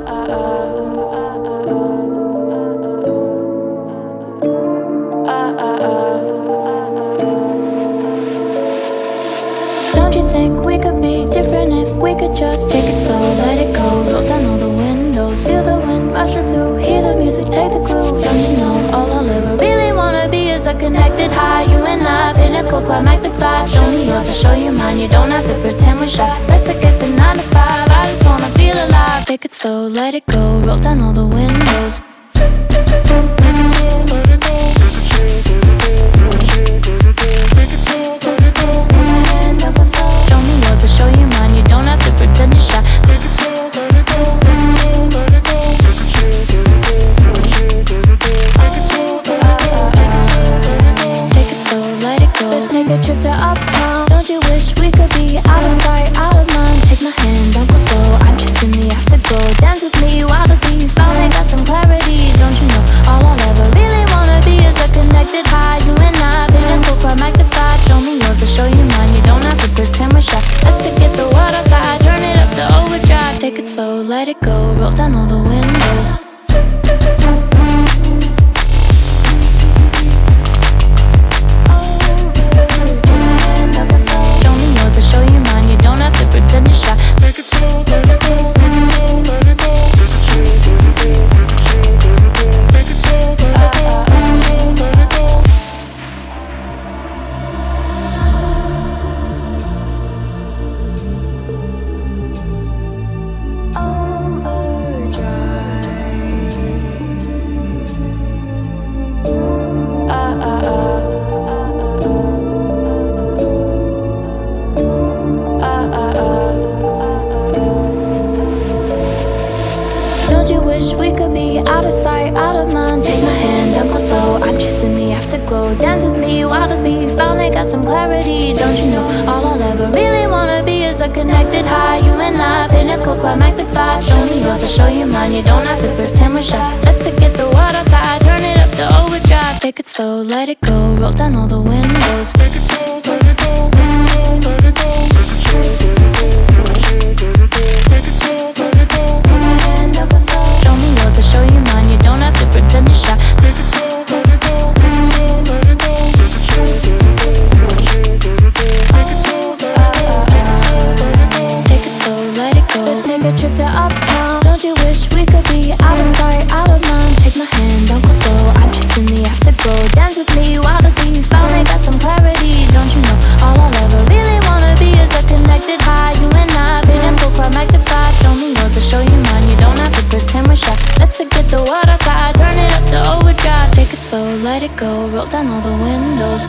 Don't you think we could be different if we could just take it slow, let it go? Roll down all the windows, feel the wind rushing through Hear the music, take the groove Don't you know all I'll ever really wanna be is a connected high? You and I, pinnacle, climactic vibe. Show me yours, I'll show you mine. You don't have to pretend we're shy. Let's forget the 9 to 5 Take it slow, let it go. Roll down all the windows. Show me yours, I'll show you mine. You don't have to pretend you're shy. Take it slow, let it go. Take it, take it slow, let it go, make it slow, let it go, take it so Let's take a trip to uptown. Don't you wish we could be out of sight, Take it slow, let it go. Roll down all the windows Don't you wish we could be out of sight, out of mind? Take my hand, don't go slow. I'm chasing the afterglow. Dance with me while the beat finally got some clarity. Don't you know all I'll ever really wanna be is a connected high? You and I, pinnacle, climactic vibe. Show me yours, I'll show you mine. You don't have to pretend we're shy. Let's forget the world outside, turn it up to overdrive. Take it slow, let it go. Roll down all the windows. Show slow, let it go. Roll down all the windows.